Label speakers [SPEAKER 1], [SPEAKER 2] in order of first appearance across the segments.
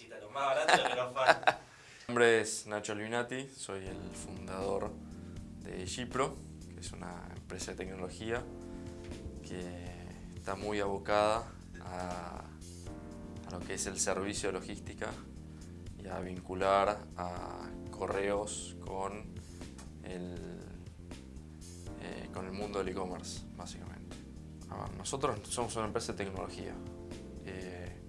[SPEAKER 1] cositas, más barato lo menos fan.
[SPEAKER 2] Mi nombre es Nacho Albinati, soy el fundador de Gipro, que es una empresa de tecnología que está muy abocada a, lo que es el servicio de logística y a vincular a correos con el, eh, con el mundo del e-commerce, básicamente. Nosotros somos una empresa de tecnología. Eh,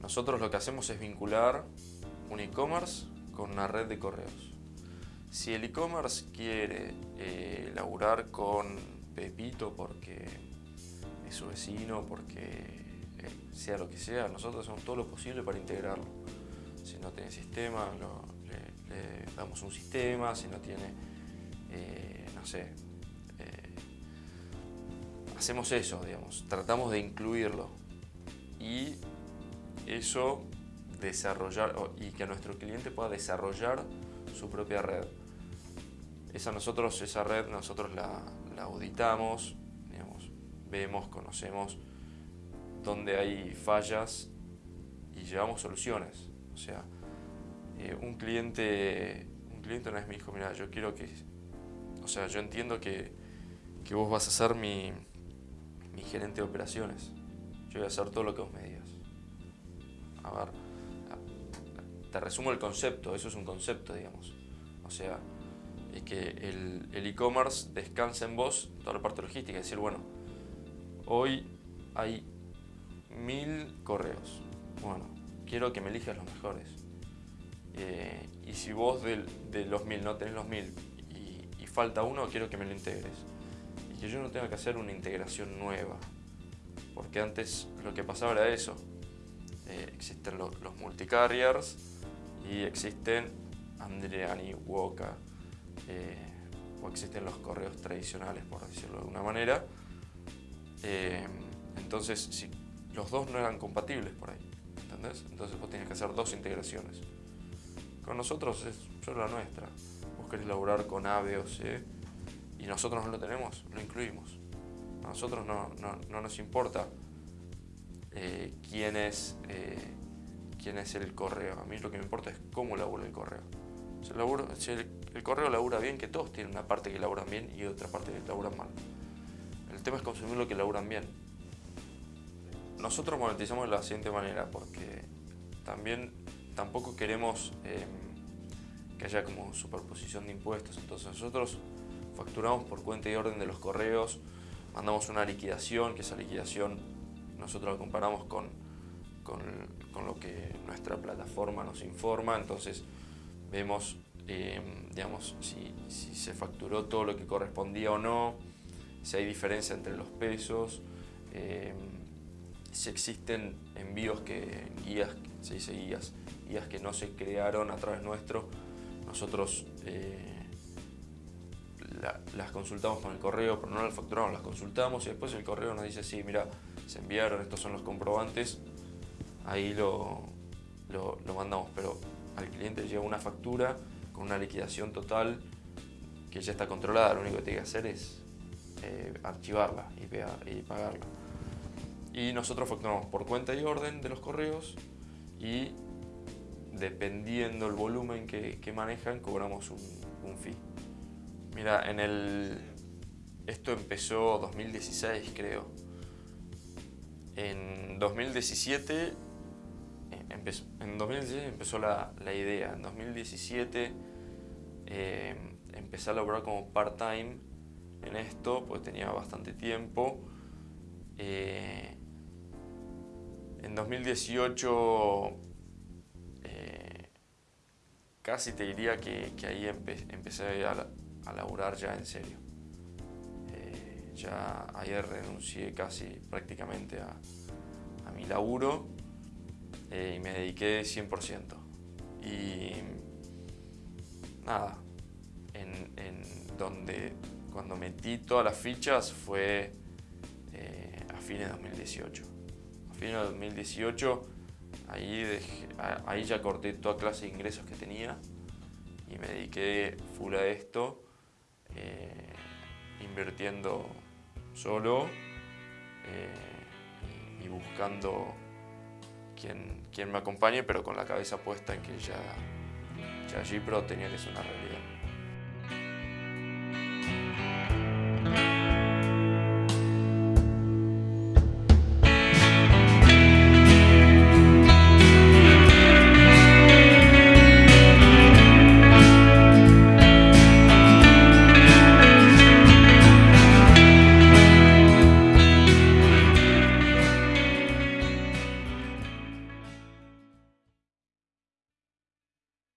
[SPEAKER 2] nosotros lo que hacemos es vincular un e-commerce con una red de correos. Si el e-commerce quiere eh, laburar con Pepito porque es su vecino, porque eh, sea lo que sea, nosotros hacemos todo lo posible para integrarlo. Si no tiene sistema, le damos un sistema, si no tiene, eh, no sé, eh, hacemos eso, digamos, tratamos de incluirlo y eso desarrollar y que nuestro cliente pueda desarrollar su propia red. Esa, nosotros, esa red nosotros la, la auditamos, vemos, conocemos dónde hay fallas y llevamos soluciones. O sea, eh, un, cliente, un cliente una vez me dijo, mira, yo quiero que, o sea, yo entiendo que, que vos vas a ser mi, mi gerente de operaciones. Yo voy a hacer todo lo que vos me digas. A ver, te resumo el concepto, eso es un concepto, digamos. O sea, es que el el e-commerce descansa en vos toda la parte logística. Es decir, bueno, hoy hay mil correos. Bueno, quiero que me elijas los mejores. Eh, y si vos de, los mil no tenés los mil y falta uno, quiero que me lo integres. Y que yo no tenga que hacer una integración nueva. Porque antes lo que pasaba era eso. Eh, existen lo- los multicarriers y existen Andreani, Woka, eh, o existen los correos tradicionales, por decirlo de alguna manera. Eh, entonces, si los dos no eran compatibles por ahí. Entonces vos tenías que hacer dos integraciones. Con nosotros es solo la nuestra. Vos querés laburar con A, B o C y nosotros no lo tenemos, lo incluimos. A nosotros no, no- no nos importa eh, quién, es, eh, quién es el correo. A mí lo que me importa es cómo labura el correo. Si, el laburo- si el, el correo labura bien, que todos tienen una parte que laburan bien y otra parte que laburan mal. El tema es consumir lo que laburan bien. Nosotros monetizamos de la siguiente manera, porque también tampoco queremos eh, que haya como superposición de impuestos. Entonces nosotros facturamos por cuenta y orden de los correos, mandamos una liquidación, que esa liquidación nosotros la comparamos con, con, con lo que nuestra plataforma nos informa, entonces vemos eh, digamos, si, se facturó todo lo que correspondía o no, si hay diferencia entre los pesos, eh, si existen envíos que, guías, se dice guías, guías que no se crearon a través nuestro, nosotros eh, la- las consultamos con el correo, pero no las facturamos, las consultamos y después el correo nos dice, sí, mira, se enviaron, estos son los comprobantes, ahí lo, lo, mandamos, pero al cliente le llega una factura con una liquidación total que ya está controlada, lo único que tiene que hacer es eh, archivarla y pagarla. Y nosotros facturamos por cuenta y orden de los correos y dependiendo el volumen que, que manejan, cobramos un, un fee. Mira, en el... Esto empezó 2016, creo. En 2017 eh, empezó, en 2016 empezó la, la idea. En 2017 eh, empecé a laborar como part-time en esto, pues tenía bastante tiempo. Eh, en 2018 eh, casi te diría que, que ahí empe- empecé a, a laburar ya en serio. Ya ayer renuncié casi prácticamente a, mi laburo eh, y me dediqué 100%. Y nada, en, donde cuando metí todas las fichas fue eh, a fines de 2018. A fines de 2018 ahí, ahí ya corté toda clase de ingresos que tenía y me dediqué full a esto, eh, invirtiendo solo eh, y, buscando quien, quien me acompañe, pero con la cabeza puesta en que ya, ya Gipro tenía que ser una realidad.